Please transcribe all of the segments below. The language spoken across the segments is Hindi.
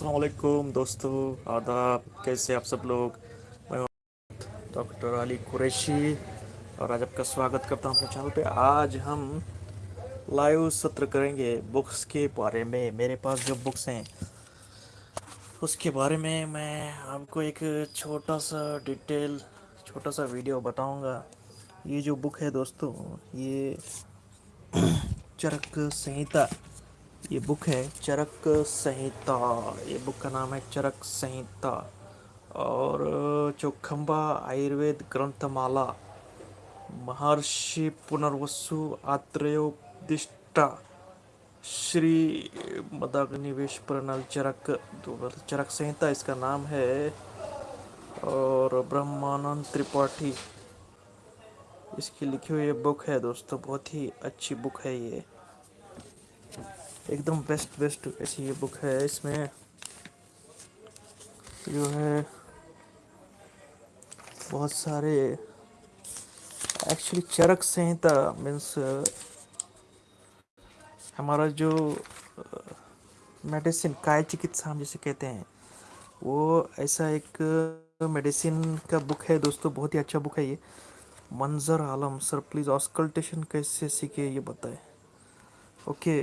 अस्सलाम वालेकुम दोस्तों, आदाब, कैसे आप सब लोग? मैं डॉक्टर अली कुरैशी और आज आपका स्वागत करता हूँ अपने चैनल पे। आज हम लाइव सत्र करेंगे बुक्स के बारे में। मेरे पास जो बुक्स हैं, उसके बारे में मैं आपको एक छोटा सा डिटेल, छोटा सा वीडियो बताऊँगा। ये जो बुक है दोस्तों, ये चरक संहिता ये बुक है चरक संहिता। ये बुक का नाम है चरक संहिता। और चौखम्बा आयुर्वेद ग्रंथमाला। महर्षि पुनर्वसु आत्रेयोदिष्टा श्री मदाग्निवेश प्रणल चरक चरक संहिता इसका नाम है। और ब्रह्मानंद त्रिपाठी। इसकी लिखी हुई बुक है दोस्तों, बहुत ही अच्छी बुक है ये। एकदम बेस्ट बेस्ट ऐसी ये बुक है इसमें। जो है, बहुत सारे एक्चुअली चरक संहिता मीन्स हमारा जो मेडिसिन काय चिकित्सा हम जिसे कहते हैं, वो ऐसा एक मेडिसिन का बुक है दोस्तों, बहुत ही अच्छा बुक है ये। मंजर आलम सर प्लीज़ ऑस्कल्टेशन कैसे सीखे ये बताएँ। ओके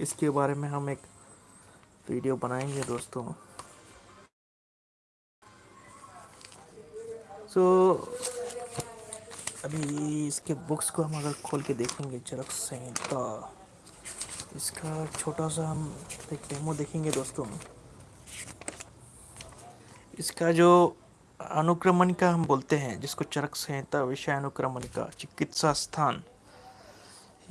इसके बारे में हम एक वीडियो बनाएँगे दोस्तों। सो so, अभी इसके बुक्स को हम अगर खोल के देखेंगे चरक संहिता इसका छोटा सा हम एक डेमो देखेंगे दोस्तों। इसका जो अनुक्रमणिका हम बोलते हैं जिसको चरक संहिता विषय अनुक्रमणिका चिकित्सा स्थान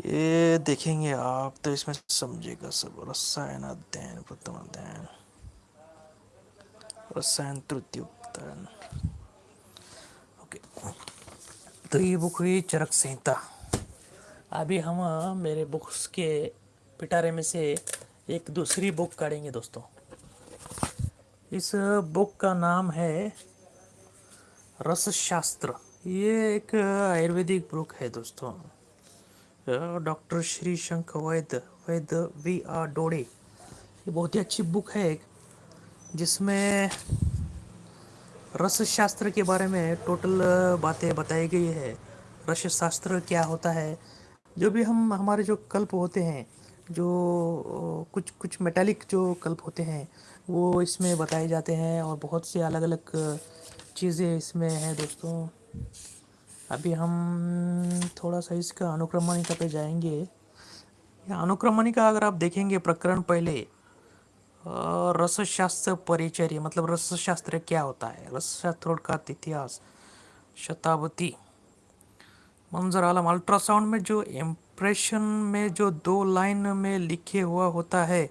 ये देखेंगे आप तो इसमें समझेगा सब। रसायन अध्ययन, प्रथम अध्ययन। रसायन तृतीय ओके तो ये बुक हुई चरक संहिता। अभी हम, मेरे बुक्स के पिटारे में से एक दूसरी बुक काढ़ेंगे दोस्तों। इस बुक का नाम है रस शास्त्र ये एक आयुर्वेदिक बुक है दोस्तों। डॉक्टर श्री शंख वैद्य वैद्य वी आर डोडे। ये बहुत ही अच्छी बुक है एक, जिसमें रस शास्त्र के बारे में टोटल बातें बताई गई है। रस शास्त्र क्या होता है? जो भी हम, हमारे जो कल्प होते हैं, जो कुछ कुछ मेटालिक जो कल्प होते हैं, वो इसमें बताए जाते हैं और बहुत से अलग अलग चीज़ें इसमें हैं दोस्तों। अभी हम थोड़ा सा इसका अनुक्रमणिका पे जाएँगे। अनुक्रमणिका अगर आप देखेंगे प्रकरण पहले रसशास्त्र परिचर्य मतलब रसशास्त्र क्या होता है? रसशास्त्र का इतिहास शताब्दी। मंजर आलम अल्ट्रासाउंड में जो इम्प्रेशन में जो दो लाइन में लिखे हुआ होता है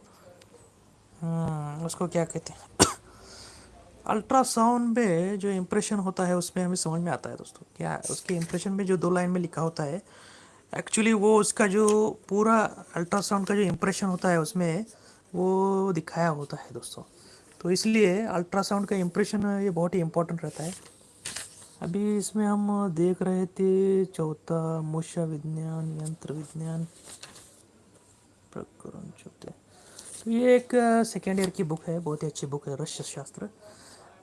हम्म, उसको क्या कहते हैं? अल्ट्रासाउंड में जो इम्प्रेशन होता है, उसमें हमें समझ में आता है दोस्तों। क्या है? उसके इम्प्रेशन में जो दो लाइन में लिखा होता है एक्चुअली वो उसका जो पूरा अल्ट्रासाउंड का जो इम्प्रेशन होता है, उसमें वो दिखाया होता है दोस्तों। तो इसलिए अल्ट्रासाउंड का इम्प्रेशन ये बहुत ही इम्पोर्टेंट रहता है। अभी इसमें हम देख रहे थे चौथा मूषा विज्ञान, यंत्र विज्ञान, प्रकरण चौथे। तो ये एक सेकेंड ईयर की बुक है, बहुत ही अच्छी बुक है रश शास्त्र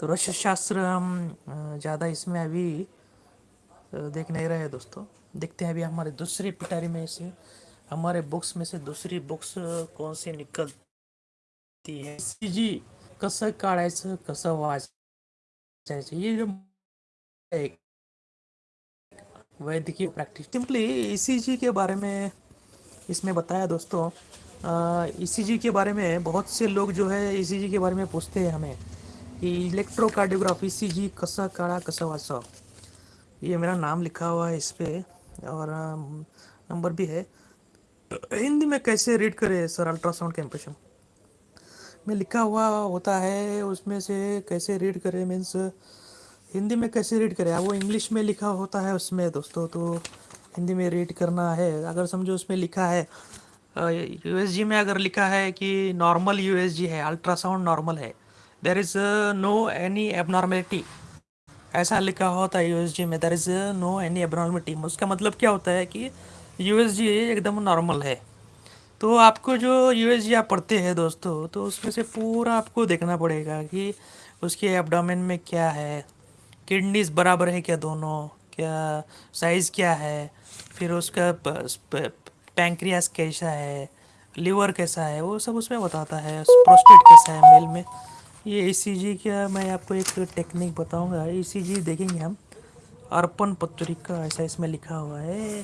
तो रश शास्त्र हम ज़्यादा इसमें अभी देख नहीं रहे दोस्तों। देखते हैं अभी हमारे दूसरी पिटारी में से, हमारे बुक्स में से दूसरी बुक्स कौन सी निकलती है। जी, कसं काढायचं कसं वाचायचं ये जो एक वैद्यकीय प्रैक्टिस। सिंपली ईसीजी के बारे में इसमें बताया दोस्तों। ईसीजी के बारे में बहुत से लोग जो है ईसीजी के बारे में पूछते हैं हमें। इलेक्ट्रोकार्डियोग्राफी सी जी कसा काड़ा कसा वासा ये मेरा नाम लिखा हुआ है इस पर और नंबर भी है. हिंदी में कैसे रीड करें सर अल्ट्रासाउंड का में लिखा हुआ होता है, उसमें से कैसे रीड करें मीन्स हिंदी में कैसे रीड करें? वो इंग्लिश में लिखा होता है उसमें दोस्तों तो हिंदी में रीड करना है. अगर समझो उसमें लिखा है यूएसजी में अगर लिखा है कि नॉर्मल यूएसजी है अल्ट्रासाउंड नॉर्मल है there is no any abnormality ऐसा लिखा होता है यूएसजी में there is no any abnormality उसका मतलब क्या होता है कि यूएसजी एकदम नॉर्मल है। तो आपको जो यूएसजी आप पढ़ते हैं दोस्तों तो उसमें से पूरा आपको देखना पड़ेगा कि उसके एब्डोमेन में क्या है। किडनीज बराबर है क्या दोनों? क्या साइज़ क्या है? फिर उसका पैंक्रियास कैसा है? लीवर कैसा है? वो सब उसमें बताता है। प्रोस्टेट कैसा है? मेल में। ये ई का मैं आपको एक टेक्निक बताऊँगा। ई देखेंगे हम। अर्पण पत्रिका, ऐसा इसमें लिखा हुआ है।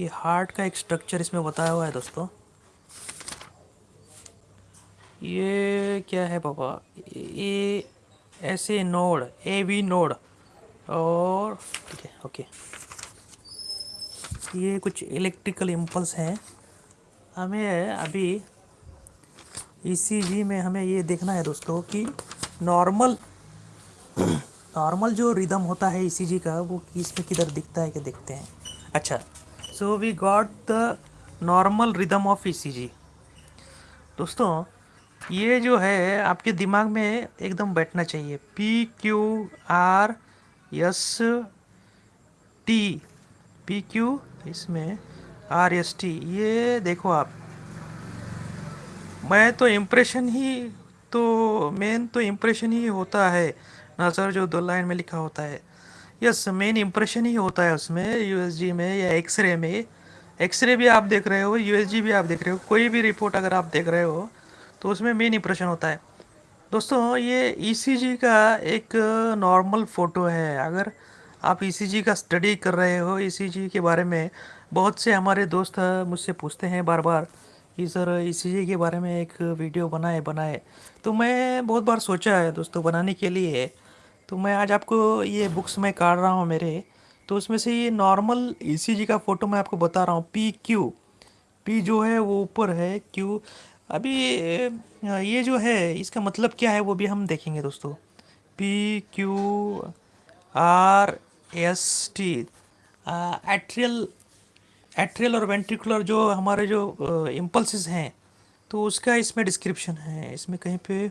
ये हार्ट का एक स्ट्रक्चर इसमें बताया हुआ है दोस्तों। ये क्या है पापा ये ऐसे नोड ए वी नोड और ठीक है, ओके। ये कुछ इलेक्ट्रिकल इम्पल्स हैं। हमें अभी ईसीजी में हमें ये देखना है दोस्तों कि नॉर्मल नॉर्मल जो रिदम होता है ईसीजी का, वो इसमें किधर दिखता है कि देखते हैं। अच्छा so we got the normal rhythm of ECG दोस्तों, ये जो है, आपके दिमाग में एकदम बैठना चाहिए। P Q R S T P Q इसमें आर एस टी ये देखो आप। मैं तो इम्प्रेशन ही तो मेन तो इम्प्रेशन ही होता है। ना सर जो दो लाइन में लिखा होता है। यस मेन इम्प्रेशन ही होता है उसमें यूएसजी में या एक्सरे में। एक्सरे भी आप देख रहे हो यूएसजी भी आप देख रहे हो। कोई भी रिपोर्ट अगर आप देख रहे हो तो उसमें मेन इम्प्रेशन होता है। दोस्तों, ये ईसीजी e का एक नॉर्मल फ़ोटो है। अगर आप ईसीजी e का स्टडी कर रहे हो ईसीजी e के बारे में, बहुत से हमारे दोस्त मुझसे पूछते हैं बार बार कि सर ईसीजी के बारे में एक वीडियो बनाए बनाए। तो मैं बहुत बार सोचा है दोस्तों बनाने के लिए। तो मैं आज आपको ये बुक्स में काट रहा हूँ मेरे। तो उसमें से ये नॉर्मल ईसीजी का फ़ोटो मैं आपको बता रहा हूँ। पी क्यू पी जो है वो ऊपर है क्यू अभी ये जो है, इसका मतलब क्या है वो भी हम देखेंगे दोस्तों। P Q R S T atrial atrial और वेंट्रिकुलर जो हमारे जो इम्पल्सिस हैं तो उसका इसमें डिस्क्रिप्शन है। इसमें कहीं पे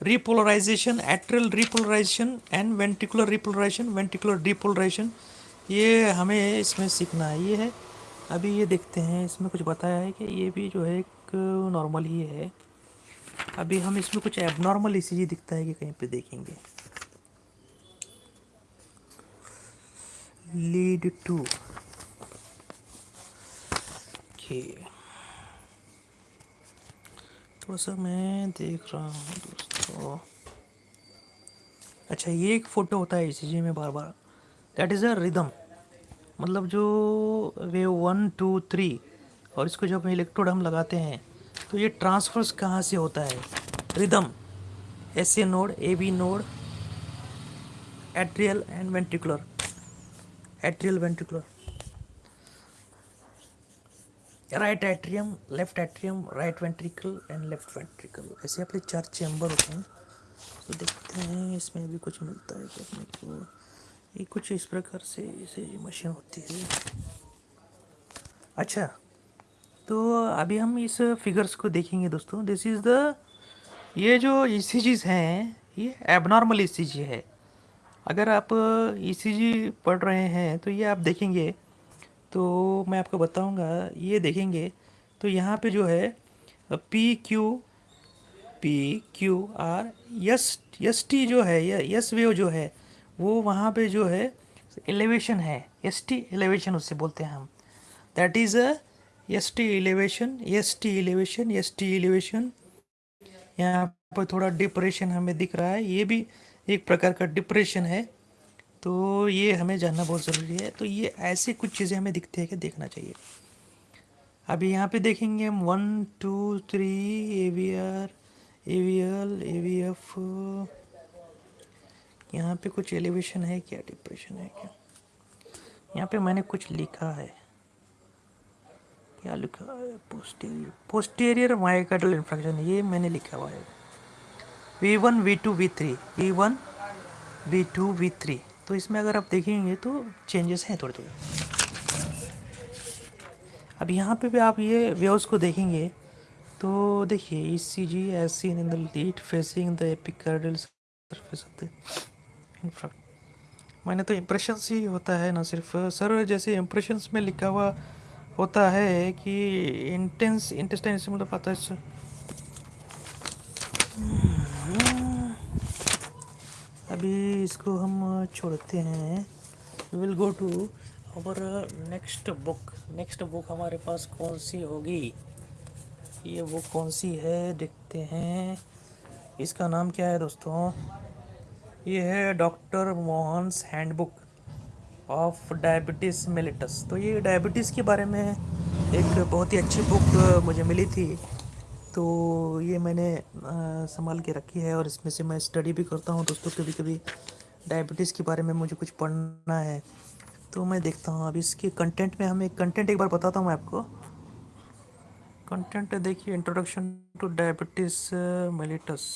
repolarization atrial repolarization and ventricular repolarization ventricular depolarization ये हमें इसमें सीखना है। ये है, अभी ये देखते हैं, इसमें कुछ बताया है कि ये भी जो है एक नॉर्मल ही है। अभी हम इसमें कुछ एबनॉर्मल इसी दिखता है कि कहीं पे देखेंगे। लीड टू के थोड़ा सा मैं देख रहा हूँ दोस्तों। अच्छा ये एक फ़ोटो होता है इसी में बार बार। दैट इज़ अ रिदम मतलब जो वेव वन टू थ्री और इसको जब इलेक्ट्रोड हम लगाते हैं तो ये ट्रांसफर्स कहाँ से होता है? Rhythm S A node A B node atrial and ventricular atrial ventricular right atrium left atrium right ventricle and left ventricle ऐसे अपने चार चैम्बर होते हैं। तो देखते हैं इसमें भी कुछ मिलता है अपने को। ये कुछ इस प्रकार से इसे मशीन होती है। अच्छा तो अभी हम इस फिगर्स को देखेंगे दोस्तों। दिस इज़ द ये जो ई हैं, ये एबनॉर्मल ई है। अगर आप ई e पढ़ रहे हैं तो ये आप देखेंगे तो मैं आपको बताऊँगा, ये देखेंगे तो यहाँ पे जो है P Q P Q R S S T जो है यस वेव जो है, वो वहाँ पे जो है एलिवेशन है एस टी एलिवेशन उससे बोलते हैं हम। That is a S T elevation S T elevation S T elevation यहाँ पर थोड़ा डिप्रेशन हमें दिख रहा है, ये भी एक प्रकार का डिप्रेशन है तो ये हमें जानना बहुत ज़रूरी है। तो ये ऐसे कुछ चीज़ें हमें दिखती है कि देखना चाहिए। अभी यहाँ पे देखेंगे हम one, two, three A V R A V L A V F यहाँ पे कुछ एलिवेशन है क्या, डिप्रेशन है क्या? यहाँ पे मैंने कुछ लिखा है। क्या लिखा है? पोस्टीरियर पोस्टीरियर माइकाइडल इन्फ्रैक्शन ये मैंने लिखा हुआ है। V one V two V three V one V two V three तो इसमें अगर आप देखेंगे तो चेंजेस हैं थोड़े थोड़े अब यहाँ पे भी आप ये व्यवस को देखेंगे तो देखिए E C G as seen in the lead facing the epicardial surface of the मैंने तो इम्प्रेशंस ही होता है ना सिर्फ़। सर, जैसे इम्प्रेशंस में लिखा हुआ होता है कि इंटेंस इंटेस्टाइन से मतलब आता है अभी इसको हम छोड़ते हैं। विल गो टू और नेक्स्ट बुक नेक्स्ट बुक हमारे पास कौन सी होगी? ये बुक कौन सी है? देखते हैं। इसका नाम क्या है दोस्तों? ये है doctor Mohan's handbook of diabetes mellitus तो ये डायबिटीज़ के बारे में एक बहुत ही अच्छी बुक मुझे मिली थी। तो ये मैंने संभाल के रखी है और इसमें से मैं स्टडी भी करता हूँ। दोस्तों कभी कभी डायबिटीज़ के बारे में मुझे कुछ पढ़ना है तो मैं देखता हूँ। अब इसके कंटेंट में हमें कंटेंट एक बार बताता हूँ मैं आपको। कंटेंट देखिए इंट्रोडक्शन टू डायबिटीज़ मेलिटस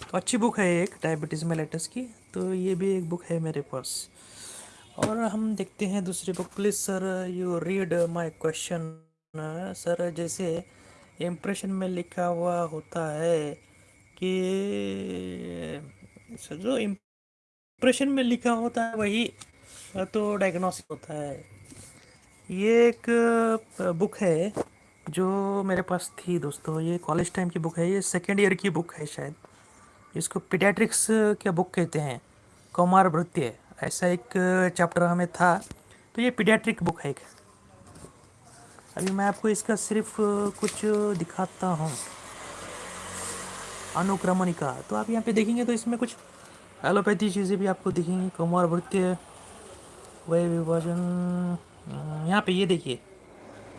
तो अच्छी बुक है एक डायबिटीज़ मेलिटस की। तो ये भी एक बुक है मेरे पास। और हम देखते हैं दूसरी book please sir you read my question sir जैसे इम्प्रेशन में लिखा हुआ होता है कि जो इम्प्रेशन में लिखा होता है वही तो डायग्नोसिस होता है। ये एक बुक है जो मेरे पास थी दोस्तों। ये कॉलेज टाइम की बुक है, ये सेकेंड ईयर की बुक है शायद। इसको पीडियाट्रिक्स क्या बुक कहते हैं, कौमार भृत्य, ऐसा एक चैप्टर हमें था। तो ये पीडियाट्रिक बुक है एक। अभी मैं आपको इसका सिर्फ़ कुछ दिखाता हूँ। अनुक्रमणिका। तो आप यहाँ पे देखेंगे तो इसमें कुछ एलोपैथी चीज़ें भी आपको दिखेंगी। कुमार वृत्य वह विभाजन। यहाँ पे ये देखिए।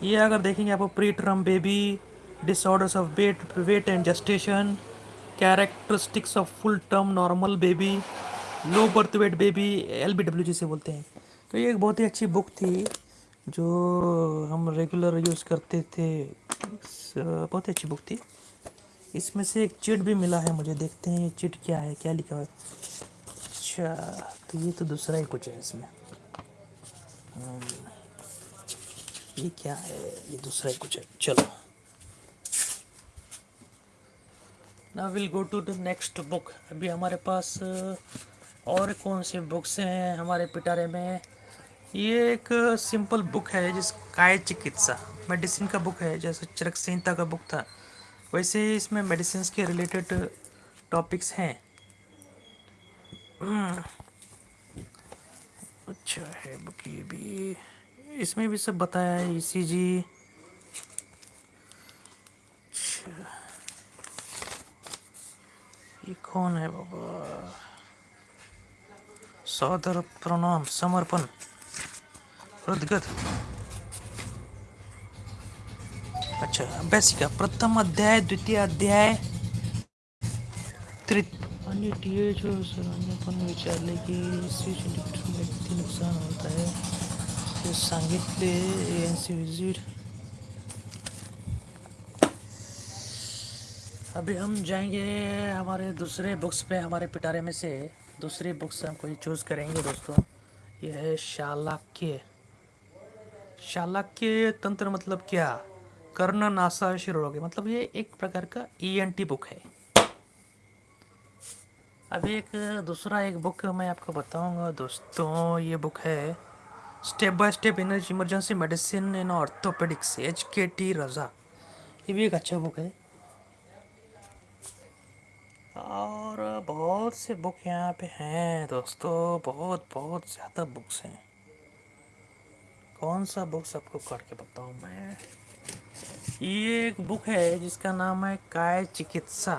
ये अगर देखेंगे आपको preterm baby disorders of weight weight and gestation characteristics of full term normal baby low birth weight baby L B W जिसे बोलते हैं। तो ये एक बहुत ही अच्छी बुक थी। जो हम रेगुलर यूज़ करते थे बहुत अच्छी बुक थी। इसमें से एक चिट भी मिला है मुझे देखते हैं ये चिट क्या है क्या लिखा है। अच्छा तो ये तो दूसरा ही कुछ है इसमें। हम्म, ये क्या है ये दूसरा ही कुछ है। चलो। ना will go to the next book अभी हमारे पास और कौन सी बुक्स हैं हमारे पिटारे में? ये एक सिंपल बुक है जिस काय चिकित्सा, मेडिसिन का बुक है, जैसे चरक संहिता का बुक था। वैसे इसमें मेडिसिन के रिलेटेड टॉपिक्स हैं। हम्म। अच्छा है बुक ये भी। इसमें भी सब बताया है ईसीजी अच्छा। ये कौन है बाबा? सौदर प्रणाम, समर्पण। हृदगत अच्छा अभ्यासिका प्रथम अध्याय, द्वितीय अध्याय टी जो सरांपण विचारले की किती नुकसान होता है, ते सांगितले एनसी विज़िट अभी हम जाएँगे हमारे दूसरे बुक्स पे, हमारे पिटारे में से। दूसरी बुक्स हम कोई चूज़ करेंगे दोस्तों। यह है शालाक्य। शालाक्य तंत्र मतलब क्या? कर्ण नासा शिरोगे मतलब ये एक प्रकार का ईएनटी e बुक है। अभी एक दूसरा एक बुक मैं आपको बताऊँगा दोस्तों। ये बुक है step by step emergency medicine in orthopaedics H K T Raza ये भी एक अच्छा बुक है। और बहुत से बुक यहाँ पे हैं दोस्तों। बहुत बहुत ज़्यादा बुक्स हैं। कौन सा बुक सबको करके बताऊँ मैं? ये एक बुक है जिसका नाम है काय चिकित्सा।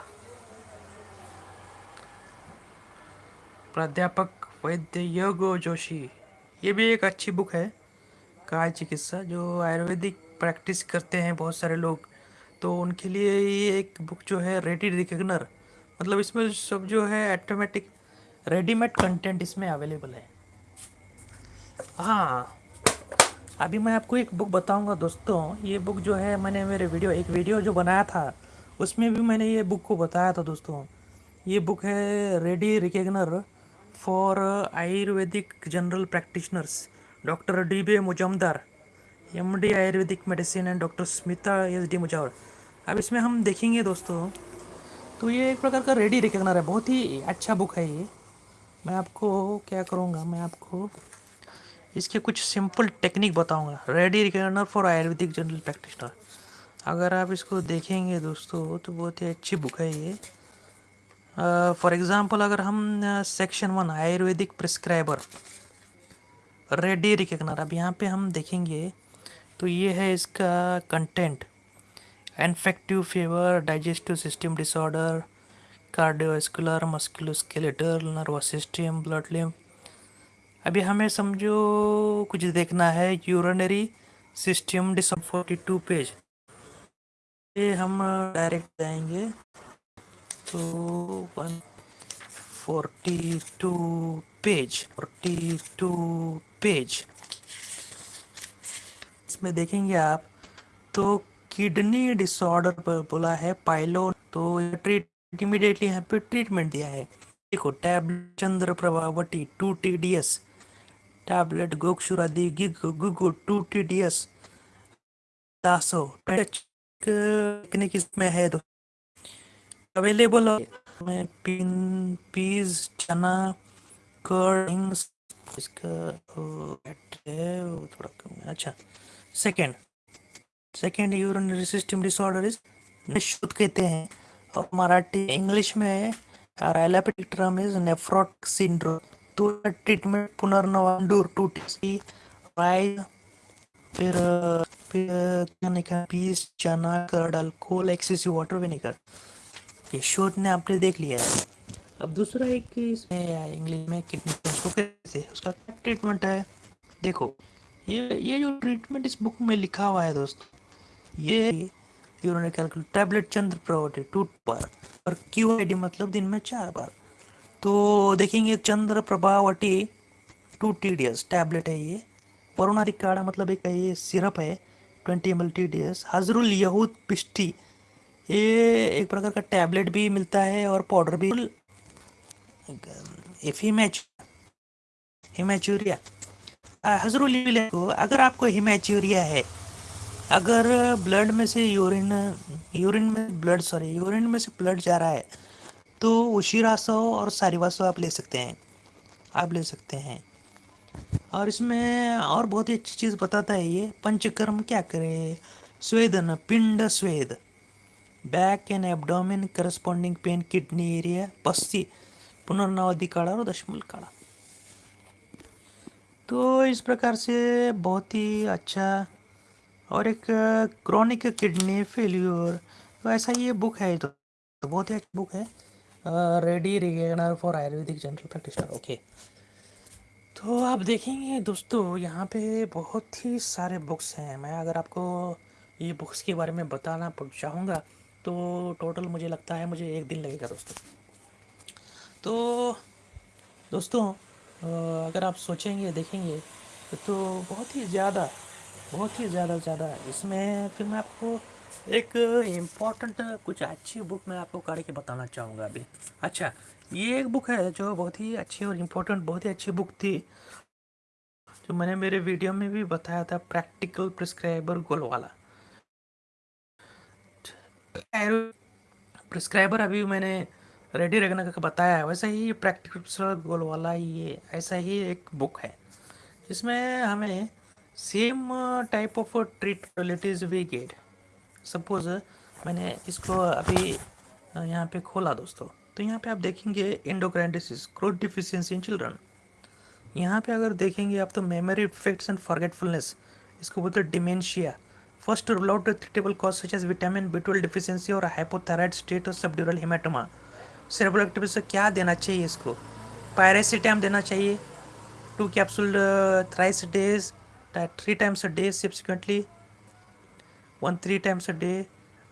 प्राध्यापक वैद्य योगो जोशी। ये भी एक अच्छी बुक है, काय चिकित्सा, जो आयुर्वेदिक प्रैक्टिस करते हैं बहुत सारे लोग। तो उनके लिए ये एक बुक जो है रेडी रिकग्नर मतलब इसमें सब जो है ऑटोमेटिक रेडीमेड कंटेंट इसमें अवेलेबल है। हाँ अभी मैं आपको एक बुक बताऊँगा दोस्तों। ये बुक जो है, मैंने मेरे वीडियो एक वीडियो जो बनाया था, उसमें भी मैंने ये बुक को बताया था दोस्तों। ये बुक है ready reckoner for Ayurvedic general practitioners doctor D B Mujumdar M D Ayurvedic medicine and doctor Smita S D Mujawar अब इसमें हम देखेंगे दोस्तों तो ये एक प्रकार का रेडी रिकेगनर है। बहुत ही अच्छा बुक है ये। मैं आपको क्या करूँगा, मैं आपको इसके कुछ सिंपल टेक्निक बताऊँगा। Ready reckoner for Ayurvedic general practitioner अगर आप इसको देखेंगे दोस्तों तो बहुत ही अच्छी बुक है ये। फॉर एग्जांपल अगर हम section one Ayurvedic prescriber ready reckoner अब यहाँ पे हम देखेंगे तो ये है इसका content infective fever digestive system disorder cardiovascular musculoskeletal nervous system blood limb अभी हमें समझो कुछ देखना है urinary system disorder forty two page ये हम डायरेक्ट जाएँगे। तो one forty two page forty two page इसमें देखेंगे आप तो किडनी डिसऑर्डर पर बोला है पाइलो तो ट्रीट इमीडिएटली यहाँ पे ट्रीटमेंट दिया है। देखो tablet Chandra Prabhavati two T D S tablet Gokshuradi gig गुगु टू टी डी एस दासो टेक्निक इसमें है तो। अवेलेबल में पिन पीस चना कर्डिंग्स इसका है, वो थोड़ा कम अच्छा second second urinary system disorder is निशुद्ध कहते हैं। और मराठी इंग्लिश में और एलोपैथिक टर्म सिंड्रोम तो ट्रीटमेंट पुनर्नवांडूर टू टी राइस फिर फिर, क्या निकला peas, chana curd alcohol excessive water vinegar ये शोट ने आपने देख लिया है। अब दूसरा एक इसमें इंग्लिश में किडनी उसको कैसे उसका ट्रीटमेंट है? देखो, ये ये जो ट्रीटमेंट इस बुक में लिखा हुआ है दोस्तों, ये यूरोनिक कैलकुल टैबलेट चंद्र प्रवटी टूट पर। और क्यू मतलब दिन में चार बार। तो देखेंगे Chandra Prabhavati two T D S tablet है ये। वरुणारी काढ़ा मतलब एक ये सिरप है twenty M L T D S Hajrul Yahud Pishti ये एक प्रकार का टैबलेट भी मिलता है और पाउडर भी। हिमैच हिमैचूरिया हजरुल को, अगर आपको हिमैचूरिया है, अगर ब्लड में से यूरिन यूरिन में ब्लड सॉरी यूरिन में से ब्लड जा रहा है तो उशीरासो और सारिवासो आप ले सकते हैं। आप ले सकते हैं। और इसमें और बहुत ही अच्छी चीज़ बताता है ये पंचकर्म क्या करे? स्वेदन पिंड स्वेद। Back and abdomen corresponding pain kidney area पस्सी Punarnavadi काढ़ा और दशमूल काढ़ा। तो इस प्रकार से बहुत ही अच्छा और एक क्रॉनिक किडनी फेल्यूर तो ऐसा ये बुक है तो, तो बहुत ही अच्छी बुक है। Ready reckoner for Ayurvedic general practitioner okay तो आप देखेंगे दोस्तों, यहाँ पे बहुत ही सारे बुक्स हैं। मैं अगर आपको ये बुक्स के बारे में बताना चाहूँगा तो टोटल मुझे लगता है मुझे एक दिन लगेगा दोस्तों। तो दोस्तों अगर आप सोचेंगे, देखेंगे तो बहुत ही ज़्यादा, बहुत ही ज़्यादा ज़्यादा। इसमें फिर मैं आपको एक इंपॉर्टेंट कुछ अच्छी बुक मैं आपको करके बताना चाहूँगा अभी। अच्छा ये एक बुक है जो बहुत ही अच्छी और इम्पोर्टेंट बहुत ही अच्छी बुक थी, जो मैंने मेरे वीडियो में भी बताया था प्रैक्टिकल प्रिस्क्राइबर गोल वाला। प्रिस्क्राइबर अभी मैंने रेडी रखने का बताया है, वैसा ही प्रैक्टिकल गोल वाला ये, ऐसा ही एक बुक है इसमें हमें same type of treat we get suppose मैंने इसको अभी यहाँ पे खोला दोस्तों। तो यहाँ पे आप देखेंगे endocrine disease growth deficiency in children यहाँ पे अगर देखेंगे आप तो मेमोरी इफेक्ट्स एंड फॉरगेटफुलनेस इसको बोलते हैं dementia first rule out treatable cause such as vitamin B twelve deficiency और हाइपोथायराइड स्टेट और सबड्यूरल हिमेटोमा सेरेब्रल एक्टिविटी से क्या देना चाहिए इसको? पायरेसिटाम देना चाहिए। Two capsule thrice days three times a day subsequently one three times a day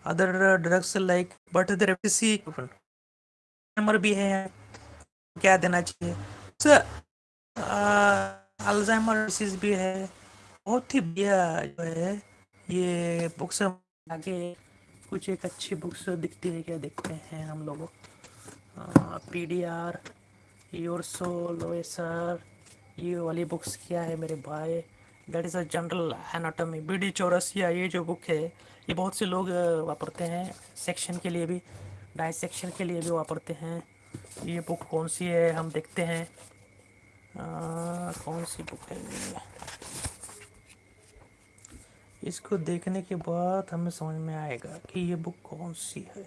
other drugs like but the number भी है, क्या देना चाहिए? सर अल्जाइमर डिसीज भी है, बहुत ही बढ़िया जो है, ये बुक्स आगे कुछ एक अच्छी बुक्स दिखती है, क्या देखते हैं हम लोग? P D R your soul sir ये वाली बुक्स क्या है मेरे भाई? That is a general anatomy B D Chaurasia ये जो बुक है ये बहुत से लोग वापरते हैं। सेक्शन के लिए भी डाइसेक्शन के लिए भी वापरते हैं। ये बुक कौन सी है हम देखते हैं। आ, कौन सी बुक है इसको देखने के बाद हमें समझ में आएगा कि ये बुक कौन सी है।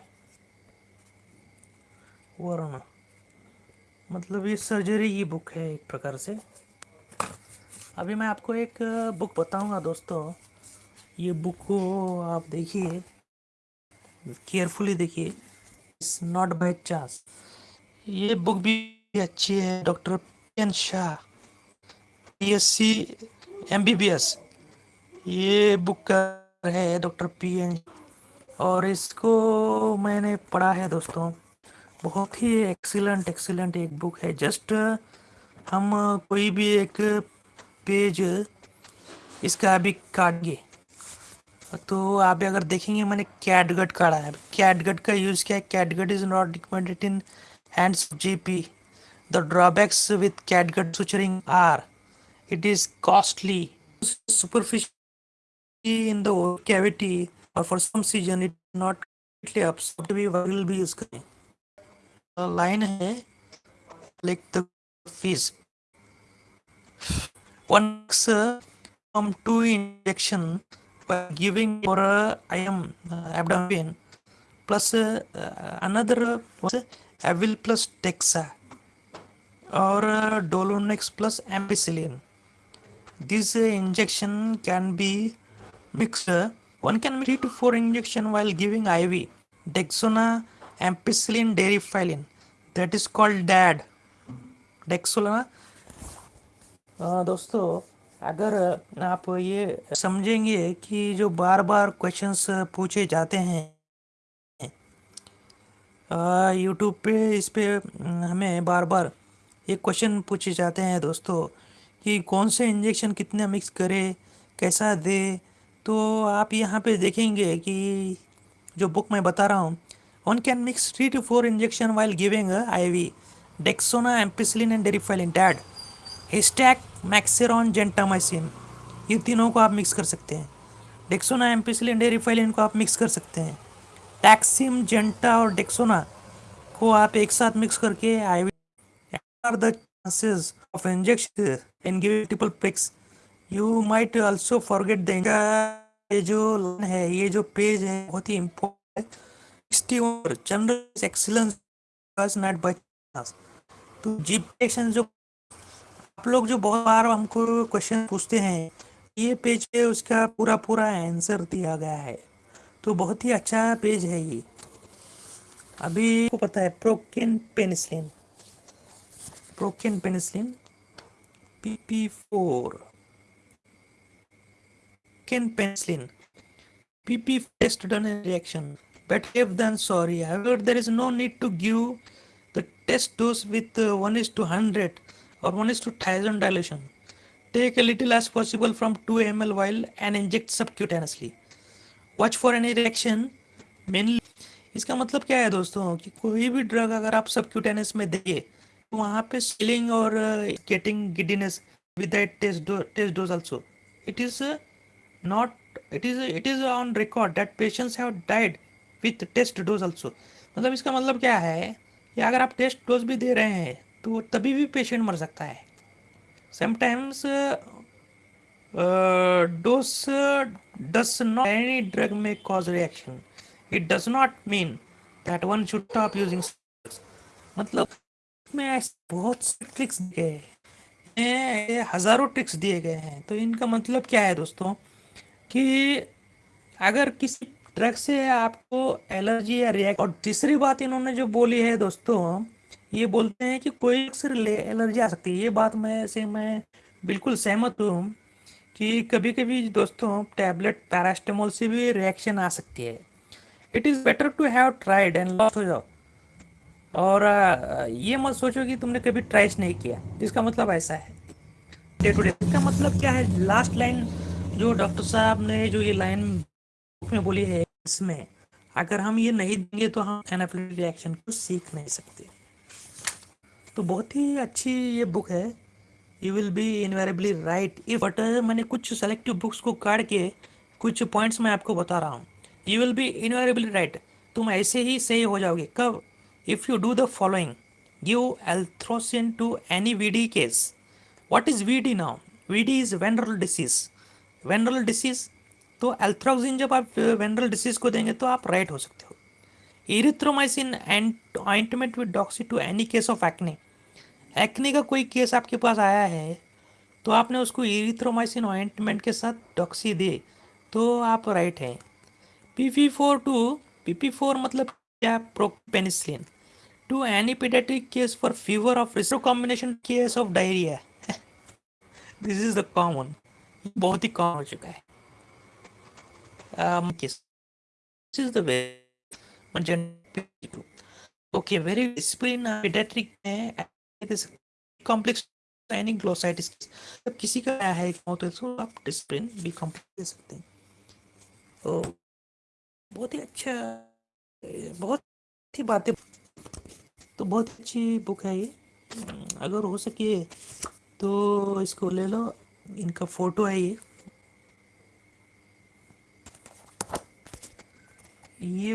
वर्ण मतलब ये सर्जरी की बुक है एक प्रकार से। अभी मैं आपको एक बुक बताऊँगा दोस्तों। ये बुक को आप देखिए। केयरफुली देखिए। इट्स नॉट बाय चांस ये बुक भी अच्छी है doctor P Shah P S C M B B S ये बुक का है डॉक्टर पी एन और इसको मैंने पढ़ा है दोस्तों। बहुत ही एक्सीलेंट एक्सीलेंट एक बुक है। जस्ट हम कोई भी एक पेज इसका अभी काटेंगे। तो आप अगर देखेंगे, मैंने कैटगट काटा है। कैटगट का यूज़ किया है? Catgut is not recommended in hands GP the drawbacks with catgut suturing are it is costly superficial in the और for some season it not line है like the fees one from two injection by giving for uh, IM uh, abdomen plus uh, another was Avil plus Dexa or uh, Dolonex plus ampicillin. This uh, injection can be mixed. Uh, one can make 3 to 4 injection while giving IV. Dexona, ampicillin, derifilin. That is called DAD. Dexona. Uh, दोस्तों अगर आप ये समझेंगे कि जो बार बार क्वेश्चंस पूछे जाते हैं यूट्यूब पे इस पे हमें बार बार ये क्वेश्चन पूछे जाते हैं दोस्तों कि कौन से इंजेक्शन कितने मिक्स करे कैसा दे? तो आप यहाँ पे देखेंगे कि जो बुक मैं बता रहा हूँ one can mix three two four injection while giving I V Dexona ampicillin and Deriphyllin dad Histac Maxeron gentamicin ये तीनों को आप मिक्स कर सकते हैं। डेक्सोना एम्पिसिलिन डेरिफाइलिन को आप मिक्स कर सकते हैं। टैक्सिम जेंटा और डेक्सोना को आप एक साथ मिक्स करके I are the chances of injection in giving multiple pricks you might also forget the ये जो लाइन है, ये जो पेज है, बहुत ही इम्पोर्टेंट है general excellence not by chance तो जीप जो आप लोग जो बहुत बार हमको क्वेश्चन पूछते हैं, ये पेज पे उसका पूरा पूरा आंसर दिया गया है। तो बहुत ही अच्छा पेज है ये। अभी को पता है procaine penicillin procaine penicillin P P procaine penicillin P P fast done reaction better if then sorry there is no need to give the test dose with one is two hundred or 1 is to 1000 dilution. Take a little as possible from 2 ml while and inject subcutaneously. Watch for any reaction. Mainly, इसका मतलब क्या है दोस्तों कि कोई भी ड्रग अगर आप सबक्यूटेनियस में देंगे तो वहाँ पे स्लिंग और getting giddiness with test dose also it is not it is it is on record that patients have died with test dose also मतलब इसका मतलब क्या है कि अगर आप टेस्ट डोज भी दे रहे हैं तो तभी भी पेशेंट मर सकता है। Sometimes dose does not any drug में cause reaction it does not mean that one should stop using मतलब में बहुत से ट्रिक्स दिए गए हज़ारों ट्रिक्स दिए गए हैं। तो इनका मतलब क्या है दोस्तों? कि अगर किसी ड्रग से आपको एलर्जी या रिएक्ट और तीसरी बात इन्होंने जो बोली है दोस्तों ये बोलते हैं कि कोई अक्सर एलर्जी आ सकती है। ये बात मैं, से मैं बिल्कुल सहमत हूँ कि कभी कभी दोस्तों टैबलेट पैरास्टेमोल से भी रिएक्शन आ सकती है। It is better to have tried and loss हो जाओ। और ये मत सोचो कि तुमने कभी ट्राइस नहीं किया। जिसका मतलब ऐसा है। डे टू डे इसका मतलब क्या है? लास्ट लाइन जो डॉक्टर साहब ने, जो ये लाइन में बोली है इसमें, अगर हम ये नहीं देंगे तो हम एनाफिलिक रिएक्शन को सीख नहीं सकते। तो बहुत ही अच्छी ये बुक है। You will be invariably right if but मैंने कुछ सेलेक्टिव बुक्स को काट के कुछ पॉइंट्स मैं आपको बता रहा हूँ। You will be invariably right तुम ऐसे ही सही हो जाओगे। कब? If you do the following give Althrocin to any V D case what is V D now V D is venereal disease venereal disease तो एल्थ्रोक्सिन जब आप वेनरल डिसीज को देंगे तो आप राइट हो सकते हो। Erythromycin and ointment with doxy to any case of acne acne का कोई केस आपके पास आया है तो आपने उसको इरिथ्रोमाइसिन ऑइंटमेंट के साथ डॉक्सी दे तो आप राइट हैं। P P four two P P four मतलब क्या? Propenicillin to any pediatric case for fever of रिस्ट्रो combination case of diarrhoea this is the common बहुत ही कॉमन हो चुका है। Okay very discipline uh, में जब किसी का आया है तो इसको आप भी दे सकते हैं। तो बहुत ही अच्छा बहुत ही बातें। तो बहुत अच्छी बुक है ये। अगर हो सके तो इसको ले लो। इनका फ़ोटो है ये। ये